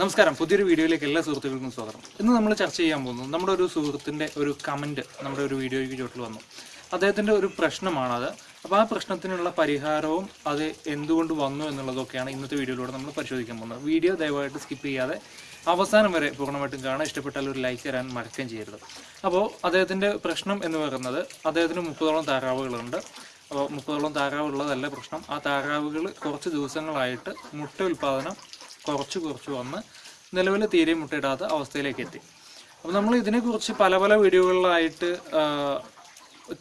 നമസ്കാരം. പുതിയൊരു വീഡിയോയിലേക്ക് എല്ലാ സുഹൃത്തുക്കൾക്കും സ്വാഗതം. ഇന്ന് നമ്മൾ ചർച്ച ചെയ്യാൻ പോകുന്നു നമ്മുടെ ഒരു സുഹൃത്തിന്റെ ഒരു കമന്റ് നമ്മുടെ ഒരു വീഡിയോയ്ക്ക് ചോട്ടിൽ വന്നു. അദ്ദേഹത്തിന്റെ ഒരു പ്രശ്നമാണത്. അപ്പോൾ ആ പ്രശ്നത്തിനുള്ള പരിഹാരവും അത് എന്തുകൊണ്ട് വന്നു എന്നുള്ളതൊക്കെയാണ് ഇന്നത്തെ വീഡിയോയിലൂടെ നമ്മൾ പരിശോധിക്കാൻ പോകുന്നത്. വീഡിയോ ദയവായിട്ട് സ്കിപ്പ് ചെയ്യാതെ അവസാനം വരെ പൂർണമായിട്ടും കാണാൻ ഇഷ്ടപ്പെട്ടാൽ ഒരു ലൈക്ക് തരാൻ മറക്കുകയും ചെയ്യരുത്. അപ്പോൾ അദ്ദേഹത്തിന്റെ പ്രശ്നം എന്ന് പറയുന്നത് അദ്ദേഹത്തിന് മുപ്പതോളം താറാവുകളുണ്ട്. അപ്പോൾ മുപ്പതോളം താറാവുള്ളതല്ല പ്രശ്നം. ആ താറാവുകൾ കുറച്ച് ദിവസങ്ങളായിട്ട് മുട്ട ഉൽപ്പാദനം കുറച്ച് കുറച്ച് വന്ന് നിലവിൽ തീരെ മുട്ടയിടാത്ത അവസ്ഥയിലേക്ക് എത്തി അപ്പോൾ നമ്മൾ ഇതിനെക്കുറിച്ച് പല പല വീഡിയോകളിലായിട്ട്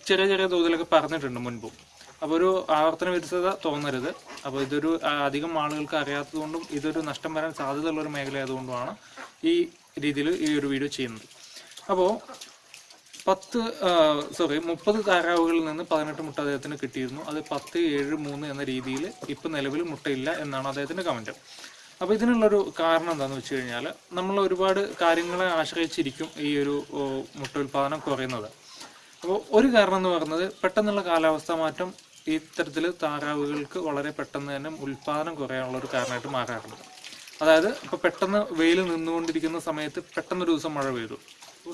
ചെറിയ ചെറിയ തോതിലൊക്കെ പറഞ്ഞിട്ടുണ്ട് മുൻപും. അപ്പോൾ ഒരു ആവർത്തന വിരുദ്ധത തോന്നരുത്. അപ്പോൾ ഇതൊരു അധികം ആളുകൾക്ക് അറിയാത്തതുകൊണ്ടും ഇതൊരു നഷ്ടം വരാൻ സാധ്യതയുള്ള ഒരു മേഖല ആയതുകൊണ്ടുമാണ് ഈ രീതിയിൽ ഈ ഒരു വീഡിയോ ചെയ്യുന്നത്. അപ്പോൾ പത്ത് സോറി മുപ്പത് താറാവുകളിൽ നിന്ന് പതിനെട്ട് മുട്ട അദ്ദേഹത്തിന് കിട്ടിയിരുന്നു. അത് പത്ത് ഏഴ് മൂന്ന് എന്ന രീതിയിൽ ഇപ്പം നിലവിൽ മുട്ടയില്ല എന്നാണ് അദ്ദേഹത്തിന്റെ കമന്റ് അപ്പോൾ ഇതിനുള്ളൊരു കാരണം എന്താണെന്ന് വെച്ച് കഴിഞ്ഞാൽ നമ്മൾ ഒരുപാട് കാര്യങ്ങളെ ആശ്രയിച്ചിരിക്കും ഈ ഒരു മുട്ട ഉൽപ്പാദനം കുറയുന്നത്. അപ്പോൾ ഒരു കാരണം എന്ന് പറയുന്നത് പെട്ടെന്നുള്ള കാലാവസ്ഥ മാറ്റം ഇത്തരത്തിൽ താറാവുകൾക്ക് വളരെ പെട്ടെന്ന് തന്നെ ഉൽപ്പാദനം കുറയാനുള്ള ഒരു കാരണമായിട്ട് മാറാറുണ്ട്. അതായത് ഇപ്പോൾ പെട്ടെന്ന് വെയിൽ നിന്നുകൊണ്ടിരിക്കുന്ന സമയത്ത് പെട്ടെന്നൊരു ദിവസം മഴ പെയ്തു.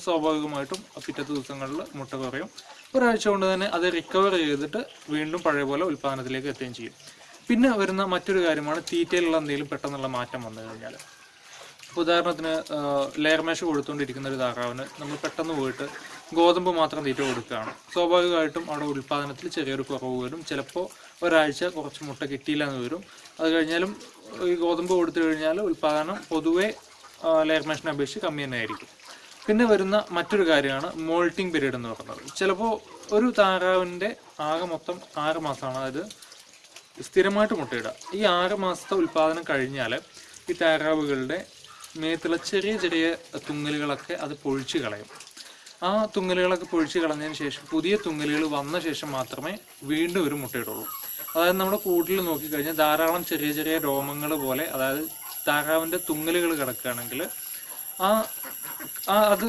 സ്വാഭാവികമായിട്ടും പിറ്റത്തെ ദിവസങ്ങളിൽ മുട്ട കുറയും. ഒരാഴ്ച കൊണ്ട് തന്നെ അത് റിക്കവർ ചെയ്തിട്ട് വീണ്ടും പഴയ പോലെ ഉൽപ്പാദനത്തിലേക്ക് എത്തുകയും ചെയ്യും. പിന്നെ വരുന്ന മറ്റൊരു കാര്യമാണ് തീറ്റയിലുള്ള എന്തെങ്കിലും പെട്ടെന്നുള്ള മാറ്റം വന്നു കഴിഞ്ഞാൽ ഇപ്പോൾ ഉദാഹരണത്തിന് മാഷ് കൊടുത്തുകൊണ്ടിരിക്കുന്ന ഒരു താറാവിന് നമ്മൾ പെട്ടെന്ന് പോയിട്ട് ഗോതമ്പ് മാത്രം തീറ്റ കൊടുക്കുകയാണ്. സ്വാഭാവികമായിട്ടും അവിടെ ഉൽപ്പാദനത്തിൽ ചെറിയൊരു കുറവ് വരും. ചിലപ്പോൾ ഒരാഴ്ച കുറച്ച് മുട്ട കിട്ടിയില്ല എന്ന് വരും. അത് കഴിഞ്ഞാലും ഈ ഗോതമ്പ് കൊടുത്തു കഴിഞ്ഞാൽ ഉൽപ്പാദനം പൊതുവേ ലെയർ മാഷിനെ അപേക്ഷിച്ച് കമ്മി തന്നെ ആയിരിക്കും. പിന്നെ വരുന്ന മറ്റൊരു കാര്യമാണ് മോൾട്ടിംഗ് പീരീഡ് എന്ന് പറയുന്നത്. ചിലപ്പോൾ ഒരു താറാവിന്റെ ആകെ മൊത്തം ആറ് മാസമാണ്. അതായത് സ്ഥിരമായിട്ട് മുട്ടയിടുക ഈ ആറ് മാസത്തെ ഉൽപ്പാദനം കഴിഞ്ഞാൽ ഈ താറാവുകളുടെ മേത്തുള്ള ചെറിയ ചെറിയ തുങ്ങലുകളൊക്കെ അത് പൊഴിച്ചു കളയും. ആ തുങ്ങലുകളൊക്കെ പൊഴിച്ചു കളഞ്ഞതിന് ശേഷം പുതിയ തുങ്ങലുകൾ വന്ന ശേഷം മാത്രമേ വീണ്ടും ഒരു മുട്ടയിടുള്ളൂ. അതായത് നമ്മുടെ കൂട്ടിൽ നോക്കിക്കഴിഞ്ഞാൽ ധാരാളം ചെറിയ ചെറിയ രോമങ്ങൾ പോലെ അതായത് താറാവിന്റെ തുങ്ങലുകൾ കിടക്കുകയാണെങ്കിൽ ആ അത്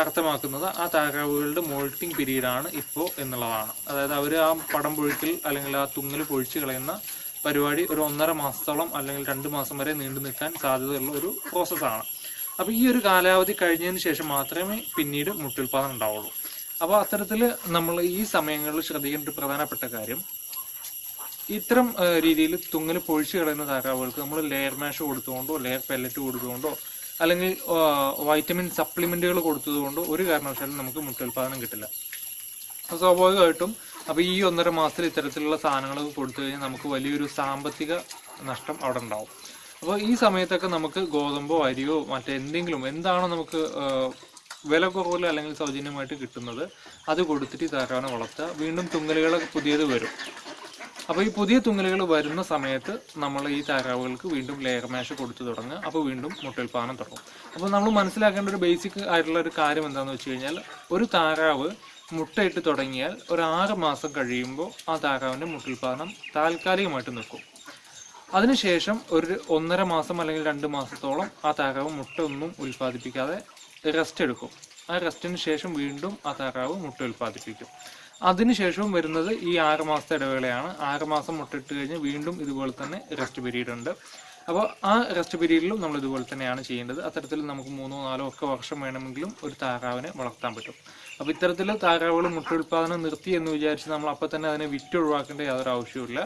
അർത്ഥമാക്കുന്നത് ആ താറാവുകളുടെ മോൾട്ടിംഗ് ആണ് ഇപ്പോൾ എന്നുള്ളതാണ്. അതായത് അവർ ആ പടം പൊഴിക്കൽ അല്ലെങ്കിൽ ആ തുങ്ങൽ പൊഴിച്ച് കളയുന്ന പരിപാടി ഒരു ഒന്നര മാസത്തോളം അല്ലെങ്കിൽ രണ്ട് മാസം വരെ നീണ്ടു നിൽക്കാൻ സാധ്യതയുള്ള ഒരു പ്രോസസ്സാണ് അപ്പോൾ ഈ ഒരു കാലാവധി കഴിഞ്ഞതിന് ശേഷം മാത്രമേ പിന്നീട് മുട്ടുൽപാദനം ഉണ്ടാവുള്ളൂ. അപ്പോൾ അത്തരത്തിൽ നമ്മൾ ഈ സമയങ്ങളിൽ ശ്രദ്ധിക്കേണ്ട ഒരു പ്രധാനപ്പെട്ട കാര്യം ഇത്തരം രീതിയിൽ തുങ്ങൽ പൊഴിച്ച് കളയുന്ന താറാവുകൾക്ക് നമ്മൾ ലെയർ മാഷ് കൊടുത്തുകൊണ്ടോ ലെയർ പെല്ലറ്റ് കൊടുത്തുകൊണ്ടോ അല്ലെങ്കിൽ വൈറ്റമിൻ സപ്ലിമെന്റുകൾ കൊടുത്തതുകൊണ്ട് ഒരു കാരണവശാലും നമുക്ക് മുട്ടുൽപാദനം കിട്ടില്ല. സ്വാഭാവികമായിട്ടും അപ്പോൾ ഈ ഒന്നര മാസത്തിൽ ഇത്തരത്തിലുള്ള സാധനങ്ങൾ കൊടുത്തു കഴിഞ്ഞാൽ നമുക്ക് വലിയൊരു സാമ്പത്തിക നഷ്ടം അവിടെ ഉണ്ടാവും. അപ്പോൾ ഈ സമയത്തൊക്കെ നമുക്ക് ഗോതമ്പോ അരിയോ മറ്റെന്തെങ്കിലും എന്താണോ നമുക്ക് വില കുറവിൽ അല്ലെങ്കിൽ സൗജന്യമായിട്ട് കിട്ടുന്നത് അത് കൊടുത്തിട്ട് താറാവിനെ വളർത്തുക. വീണ്ടും തുങ്ങലുകളൊക്കെ പുതിയത് വരും. അപ്പോൾ ഈ പുതിയ തുങ്ങലുകൾ വരുന്ന സമയത്ത് നമ്മൾ ഈ താറാവുകൾക്ക് വീണ്ടും ലെയർ മാഷ് കൊടുത്തു തുടങ്ങുക. അപ്പോൾ വീണ്ടും മുട്ടൽപ്പാനം തുടങ്ങും. അപ്പോൾ നമ്മൾ മനസ്സിലാക്കേണ്ട ഒരു ബേസിക് ആയിട്ടുള്ള ഒരു കാര്യം എന്താണെന്ന് വെച്ച് കഴിഞ്ഞാൽ ഒരു താറാവ് മുട്ടയിട്ട് തുടങ്ങിയാൽ ഒരു ആറ് മാസം കഴിയുമ്പോൾ ആ താറാവിന്റെ മുട്ടുൽപാദനം താൽക്കാലികമായിട്ട് നിൽക്കും. അതിനുശേഷം ഒരു ഒന്നര മാസം അല്ലെങ്കിൽ രണ്ട് മാസത്തോളം ആ താറാവ് മുട്ട ഒന്നും ഉൽപ്പാദിപ്പിക്കാതെ റെസ്റ്റ് എടുക്കും. ആ റെസ്റ്റിന് ശേഷം വീണ്ടും ആ താറാവ് മുട്ട ഉൽപ്പാദിപ്പിക്കും. അതിനുശേഷവും വരുന്നത് ഈ ആറ് മാസത്തെ ഇടവേളയാണ്. ആറ് മാസം മുട്ടിട്ട് കഴിഞ്ഞ് വീണ്ടും ഇതുപോലെ തന്നെ റെസ്റ്റ് പീരീഡ് ഉണ്ട്. അപ്പോൾ ആ റെസ്റ്റ് പീരീഡിലും നമ്മൾ ഇതുപോലെ തന്നെയാണ് ചെയ്യേണ്ടത്. അത്തരത്തിൽ നമുക്ക് മൂന്നോ നാലോ ഒക്കെ വർഷം വേണമെങ്കിലും ഒരു താറാവിനെ വളർത്താൻ പറ്റും. അപ്പോൾ ഇത്തരത്തിൽ താറാവുകൾ മുട്ട ഉൽപ്പാദനം നിർത്തി എന്ന് വിചാരിച്ച് നമ്മൾ അപ്പോൾ തന്നെ അതിനെ വിറ്റ് ഒഴിവാക്കേണ്ട യാതൊരു ആവശ്യവുമില്ല.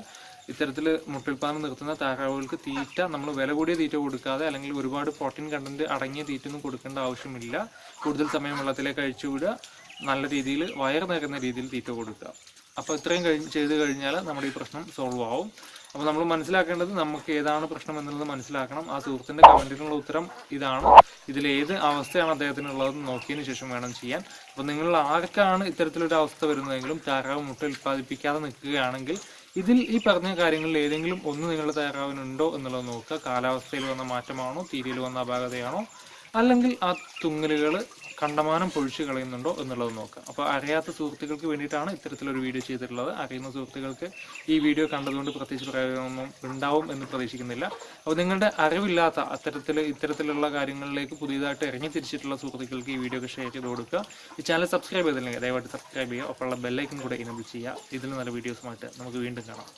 ഇത്തരത്തിൽ മുട്ടുൽപാദനം നിർത്തുന്ന താറാവുകൾക്ക് തീറ്റ നമ്മൾ വില കൂടിയ തീറ്റ കൊടുക്കാതെ അല്ലെങ്കിൽ ഒരുപാട് പ്രോട്ടീൻ കണ്ടന്റ് അടങ്ങിയ തീറ്റ ഒന്നും കൊടുക്കേണ്ട ആവശ്യമില്ല. കൂടുതൽ സമയം വെള്ളത്തിലേക്ക് അഴിച്ചു വിടുക നല്ല രീതിയിൽ വയർ നിറയുന്ന രീതിയിൽ തീറ്റ കൊടുക്കുക. അപ്പോൾ ഇത്രയും കഴിഞ്ഞ് ചെയ്ത് കഴിഞ്ഞാൽ നമ്മുടെ ഈ പ്രശ്നം സോൾവ് ആവും. അപ്പോൾ നമ്മൾ മനസ്സിലാക്കേണ്ടത് നമുക്ക് ഏതാണ് പ്രശ്നം എന്നുള്ളത് മനസ്സിലാക്കണം. ആ സുഹൃത്തിന്റെ കമന്റിനുള്ള ഉത്തരം ഇതാണ്. ഇതിൽ ഏത് അവസ്ഥയാണ് അദ്ദേഹത്തിനുള്ളതെന്ന് നോക്കിയതിന് ശേഷം വേണം ചെയ്യാൻ. അപ്പോൾ നിങ്ങൾ ആർക്കാണ് ഇത്തരത്തിലൊരു അവസ്ഥ വരുന്നതെങ്കിലും താറാവ് മുട്ട ഉൽപ്പാദിപ്പിക്കാതെ നിൽക്കുകയാണെങ്കിൽ ഇതിൽ ഈ പറഞ്ഞ കാര്യങ്ങളിൽ ഏതെങ്കിലും ഒന്ന് നിങ്ങളുടെ താറാവിനുണ്ടോ എന്നുള്ളത് നോക്കുക. കാലാവസ്ഥയിൽ വന്ന മാറ്റമാണോ? തീരിയിൽ വന്ന അപാകതയാണോ? അല്ലെങ്കിൽ ആ തുങ്ങലുകൾ കണ്ടമാനം പൊഴിച്ചു കളയുന്നുണ്ടോ എന്നുള്ളത് നോക്കാം. അപ്പോൾ അറിയാത്ത സുഹൃത്തുക്കൾക്ക് വേണ്ടിയിട്ടാണ് ഇത്തരത്തിലൊരു വീഡിയോ ചെയ്തിട്ടുള്ളത്. അറിയുന്ന സുഹൃത്തുക്കൾക്ക് ഈ വീഡിയോ കണ്ടതുകൊണ്ട് പ്രത്യേകിച്ച് പ്രയോജനമൊന്നും ഉണ്ടാവും എന്ന് പ്രതീക്ഷിക്കുന്നില്ല. അപ്പോൾ നിങ്ങളുടെ അറിവില്ലാത്ത അത്തരത്തിൽ ഇത്തരത്തിലുള്ള കാര്യങ്ങളിലേക്ക് പുതിയതായിട്ട് ഇറങ്ങി തിരിച്ചിട്ടുള്ള സുഹൃത്തുക്കൾക്ക് ഈ വീഡിയോ ഷെയർ ചെയ്ത് കൊടുക്കുക. ഈ ചാനൽ സബ്സ്ക്രൈബ് ചെയ്തില്ലെങ്കിൽ ദയവായിട്ട് സബ്സ്ക്രൈബ് ചെയ്യുക. അപ്പോൾ ഒപ്പമുള്ള ബെല്ലൈക്കൻ കൂടെ ഇനബിൾ ചെയ്യുക. ഇതിൽ നല്ല വീഡിയോസുമായിട്ട് നമുക്ക് വീണ്ടും കാണാം.